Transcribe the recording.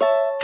you